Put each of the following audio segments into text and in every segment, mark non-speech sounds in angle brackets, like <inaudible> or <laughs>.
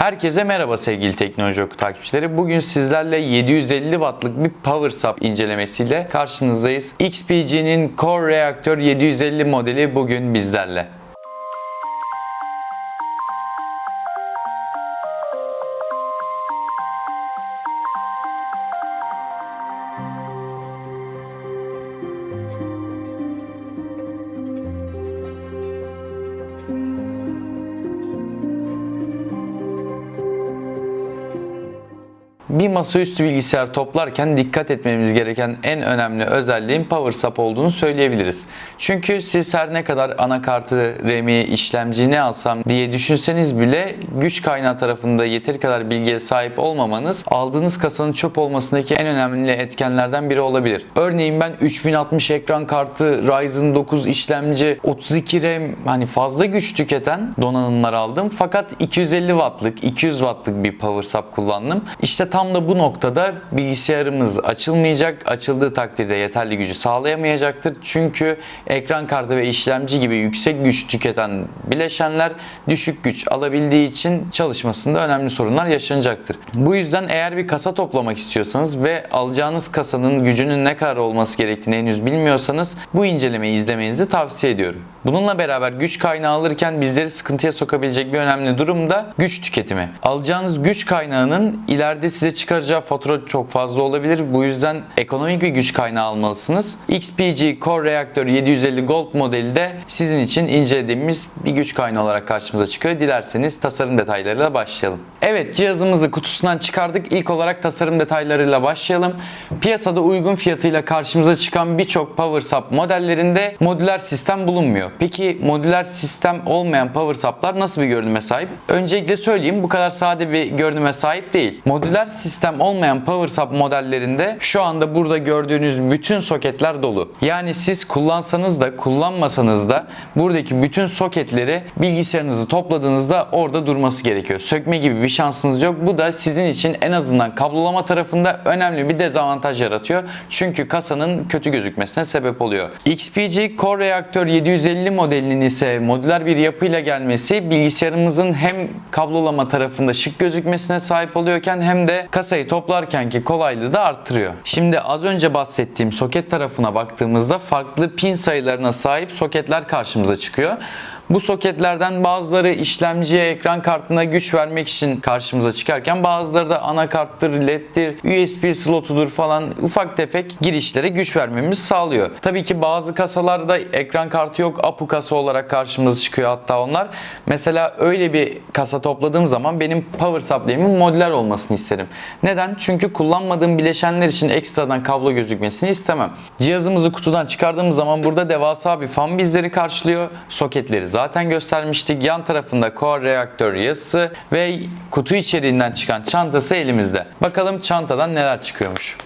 Herkese merhaba sevgili Teknoloji Oku takipçileri. Bugün sizlerle 750 wattlık bir power sub incelemesiyle karşınızdayız. XPG'nin Core Reactor 750 modeli bugün bizlerle. Bir masaüstü bilgisayar toplarken dikkat etmemiz gereken en önemli özelliğin power sub olduğunu söyleyebiliriz. Çünkü siz her ne kadar anakartı, RAM'i, işlemci ne alsam diye düşünseniz bile güç kaynağı tarafında yeteri kadar bilgiye sahip olmamanız aldığınız kasanın çöp olmasındaki en önemli etkenlerden biri olabilir. Örneğin ben 3060 ekran kartı, Ryzen 9 işlemci, 32 RAM hani fazla güç tüketen donanımlar aldım. Fakat 250 wattlık, 200 wattlık bir power sub kullandım. İşte tam da bu noktada bilgisayarımız açılmayacak. Açıldığı takdirde yeterli gücü sağlayamayacaktır. Çünkü ekran kartı ve işlemci gibi yüksek güç tüketen bileşenler düşük güç alabildiği için çalışmasında önemli sorunlar yaşanacaktır. Bu yüzden eğer bir kasa toplamak istiyorsanız ve alacağınız kasanın gücünün ne kadar olması gerektiğini henüz bilmiyorsanız bu incelemeyi izlemenizi tavsiye ediyorum. Bununla beraber güç kaynağı alırken bizleri sıkıntıya sokabilecek bir önemli durum da güç tüketimi. Alacağınız güç kaynağının ileride size çıkaracağı fatura çok fazla olabilir. Bu yüzden ekonomik bir güç kaynağı almalısınız. XPG Core Reactor 750 Gold modeli de sizin için incelediğimiz bir güç kaynağı olarak karşımıza çıkıyor. Dilerseniz tasarım detaylarıyla başlayalım. Evet cihazımızı kutusundan çıkardık. İlk olarak tasarım detaylarıyla başlayalım. Piyasada uygun fiyatıyla karşımıza çıkan birçok power sub modellerinde modüler sistem bulunmuyor. Peki modüler sistem olmayan power sub'lar nasıl bir görünüme sahip? Öncelikle söyleyeyim bu kadar sade bir görünüme sahip değil. Modüler sistem olmayan power sub modellerinde şu anda burada gördüğünüz bütün soketler dolu. Yani siz kullansanız da kullanmasanız da buradaki bütün soketleri bilgisayarınızı topladığınızda orada durması gerekiyor. Sökme gibi bir şansınız yok. Bu da sizin için en azından kablolama tarafında önemli bir dezavantaj yaratıyor. Çünkü kasanın kötü gözükmesine sebep oluyor. XPG Core Reactor 750 modelinin ise modüler bir yapıyla gelmesi bilgisayarımızın hem kablolama tarafında şık gözükmesine sahip oluyorken hem de kasayı toplarkenki kolaylığı da arttırıyor. Şimdi az önce bahsettiğim soket tarafına baktığımızda farklı pin sayılarına sahip soketler karşımıza çıkıyor. Bu soketlerden bazıları işlemciye, ekran kartına güç vermek için karşımıza çıkarken bazıları da anakarttır, leddir, USB slotudur falan ufak tefek girişlere güç vermemizi sağlıyor. Tabii ki bazı kasalarda ekran kartı yok, APU kasa olarak karşımıza çıkıyor hatta onlar. Mesela öyle bir kasa topladığım zaman benim power supply'imin modüler olmasını isterim. Neden? Çünkü kullanmadığım bileşenler için ekstradan kablo gözükmesini istemem. Cihazımızı kutudan çıkardığımız zaman burada devasa bir fan bizleri karşılıyor. Soketleri zaten göstermiştik. Yan tarafında Core Reactor yazısı ve kutu içeriğinden çıkan çantası elimizde. Bakalım çantadan neler çıkıyormuş.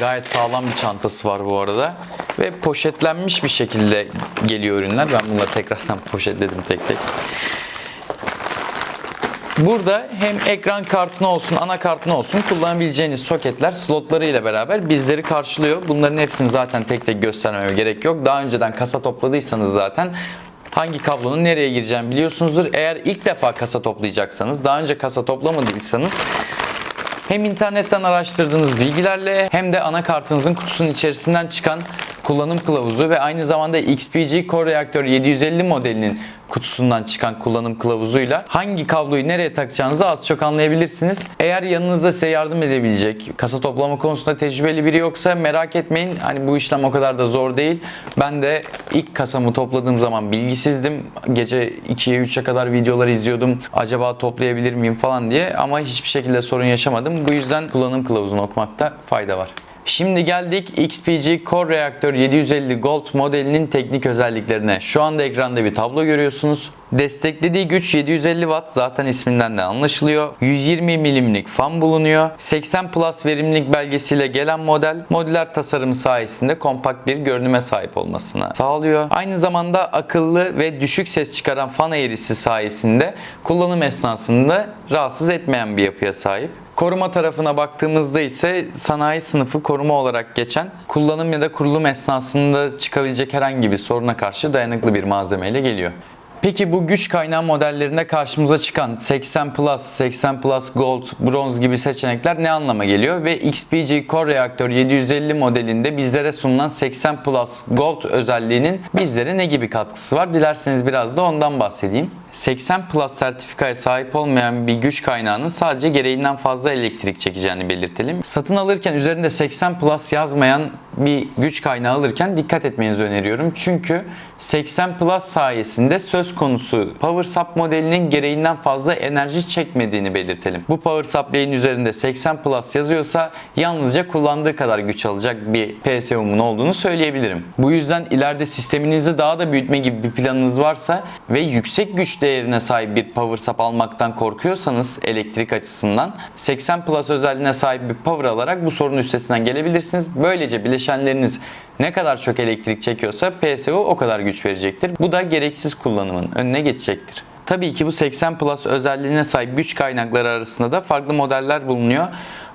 Gayet sağlam bir çantası var bu arada. Ve poşetlenmiş bir şekilde geliyor ürünler. Ben bunları tekrardan <laughs> poşetledim tek tek. Burada hem ekran kartına olsun, anakartına olsun kullanabileceğiniz soketler slotları ile beraber bizleri karşılıyor. Bunların hepsini zaten tek tek göstermeme gerek yok. Daha önceden kasa topladıysanız zaten hangi kablonun nereye gireceğini biliyorsunuzdur. Eğer ilk defa kasa toplayacaksanız, daha önce kasa toplamadıysanız hem internetten araştırdığınız bilgilerle hem de anakartınızın kutusunun içerisinden çıkan kullanım kılavuzu ve aynı zamanda XPG Core Reactor 750 modelinin kutusundan çıkan kullanım kılavuzuyla hangi kabloyu nereye takacağınızı az çok anlayabilirsiniz. Eğer yanınızda size yardım edebilecek, kasa toplama konusunda tecrübeli biri yoksa merak etmeyin. Hani bu işlem o kadar da zor değil. Ben de ilk kasamı topladığım zaman bilgisizdim. Gece 2'ye 3'e kadar videolar izliyordum. Acaba toplayabilir miyim falan diye ama hiçbir şekilde sorun yaşamadım. Bu yüzden kullanım kılavuzunu okumakta fayda var. Şimdi geldik XPG Core Reactor 750 Gold modelinin teknik özelliklerine. Şu anda ekranda bir tablo görüyorsunuz. Desteklediği güç 750 Watt zaten isminden de anlaşılıyor. 120 milimlik fan bulunuyor. 80 Plus verimlilik belgesiyle gelen model modüler tasarımı sayesinde kompakt bir görünüme sahip olmasına sağlıyor. Aynı zamanda akıllı ve düşük ses çıkaran fan eğrisi sayesinde kullanım esnasında rahatsız etmeyen bir yapıya sahip. Koruma tarafına baktığımızda ise sanayi sınıfı koruma olarak geçen kullanım ya da kurulum esnasında çıkabilecek herhangi bir soruna karşı dayanıklı bir malzemeyle geliyor. Peki bu güç kaynağı modellerinde karşımıza çıkan 80 Plus, 80 Plus Gold, Bronze gibi seçenekler ne anlama geliyor? Ve XPG Core Reaktör 750 modelinde bizlere sunulan 80 Plus Gold özelliğinin bizlere ne gibi katkısı var? Dilerseniz biraz da ondan bahsedeyim. 80 Plus sertifikaya sahip olmayan bir güç kaynağının sadece gereğinden fazla elektrik çekeceğini belirtelim. Satın alırken üzerinde 80 Plus yazmayan bir güç kaynağı alırken dikkat etmenizi öneriyorum. Çünkü 80 Plus sayesinde söz konusu Power Sub modelinin gereğinden fazla enerji çekmediğini belirtelim. Bu Power Supply'in üzerinde 80 Plus yazıyorsa yalnızca kullandığı kadar güç alacak bir PSU'mun olduğunu söyleyebilirim. Bu yüzden ileride sisteminizi daha da büyütme gibi bir planınız varsa ve yüksek güç değerine sahip bir Power Sub almaktan korkuyorsanız elektrik açısından 80 Plus özelliğine sahip bir power alarak bu sorunun üstesinden gelebilirsiniz. Böylece bileşenleriniz ne kadar çok elektrik çekiyorsa PSU o kadar güç verecektir. Bu da gereksiz kullanımın önüne geçecektir. Tabii ki bu 80 Plus özelliğine sahip güç kaynakları arasında da farklı modeller bulunuyor.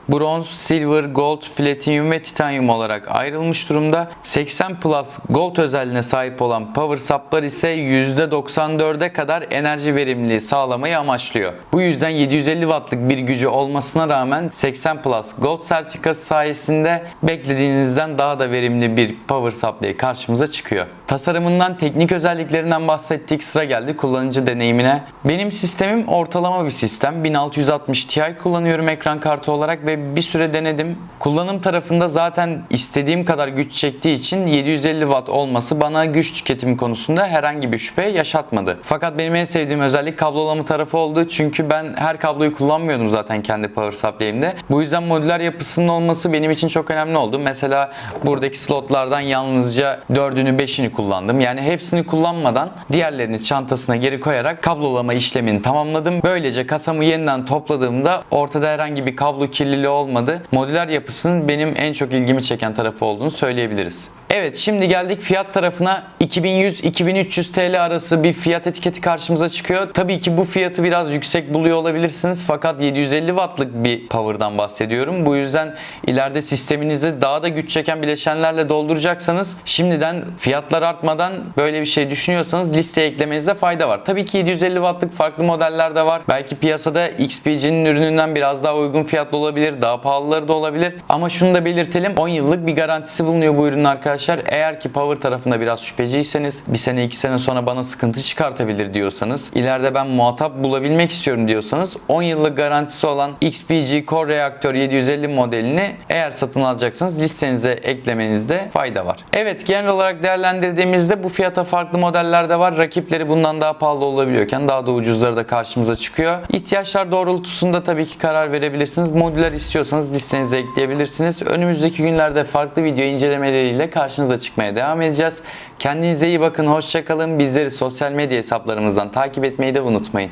Bronz, Silver, Gold, Platinum ve Titanium olarak ayrılmış durumda. 80 Plus Gold özelliğine sahip olan Power Supp'lar ise %94'e kadar enerji verimliliği sağlamayı amaçlıyor. Bu yüzden 750 Watt'lık bir gücü olmasına rağmen 80 Plus Gold sertifikası sayesinde beklediğinizden daha da verimli bir Power Supply karşımıza çıkıyor. Tasarımından, teknik özelliklerinden bahsettik. Sıra geldi kullanıcı deneyimine. Benim sistemim ortalama bir sistem. 1660 Ti kullanıyorum ekran kartı olarak ve bir süre denedim. Kullanım tarafında zaten istediğim kadar güç çektiği için 750 Watt olması bana güç tüketimi konusunda herhangi bir şüphe yaşatmadı. Fakat benim en sevdiğim özellik kablolama tarafı oldu. Çünkü ben her kabloyu kullanmıyordum zaten kendi power supply'imde. Bu yüzden modüler yapısının olması benim için çok önemli oldu. Mesela buradaki slotlardan yalnızca 4'ünü 5'ini kullandım. Yani hepsini kullanmadan diğerlerini çantasına geri koyarak kablolama işlemini tamamladım. Böylece kasamı yeniden topladığımda ortada herhangi bir kablo kirliliği olmadı. Modüler yapısının benim en çok ilgimi çeken tarafı olduğunu söyleyebiliriz. Evet şimdi geldik fiyat tarafına 2100-2300 TL arası bir fiyat etiketi karşımıza çıkıyor. Tabii ki bu fiyatı biraz yüksek buluyor olabilirsiniz fakat 750 wattlık bir power'dan bahsediyorum. Bu yüzden ileride sisteminizi daha da güç çeken bileşenlerle dolduracaksanız şimdiden fiyatlar artmadan böyle bir şey düşünüyorsanız listeye eklemenizde fayda var. Tabii ki 750 wattlık farklı modeller de var. Belki piyasada XPG'nin ürününden biraz daha uygun fiyatlı olabilir, daha pahalıları da olabilir. Ama şunu da belirtelim 10 yıllık bir garantisi bulunuyor bu ürünün arkadaşlar. Eğer ki power tarafında biraz şüpheciyseniz bir sene iki sene sonra bana sıkıntı çıkartabilir diyorsanız ileride ben muhatap bulabilmek istiyorum diyorsanız 10 yıllık garantisi olan XPG Core Reaktör 750 modelini eğer satın alacaksanız listenize eklemenizde fayda var. Evet genel olarak değerlendirdiğimizde bu fiyata farklı modeller de var. Rakipleri bundan daha pahalı olabiliyorken daha da ucuzları da karşımıza çıkıyor. İhtiyaçlar doğrultusunda tabii ki karar verebilirsiniz. Modüler istiyorsanız listenize ekleyebilirsiniz. Önümüzdeki günlerde farklı video incelemeleriyle karşınıza çıkmaya devam edeceğiz. Kendinize iyi bakın, hoşçakalın. Bizleri sosyal medya hesaplarımızdan takip etmeyi de unutmayın.